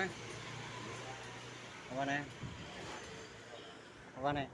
đấy con này. Con này.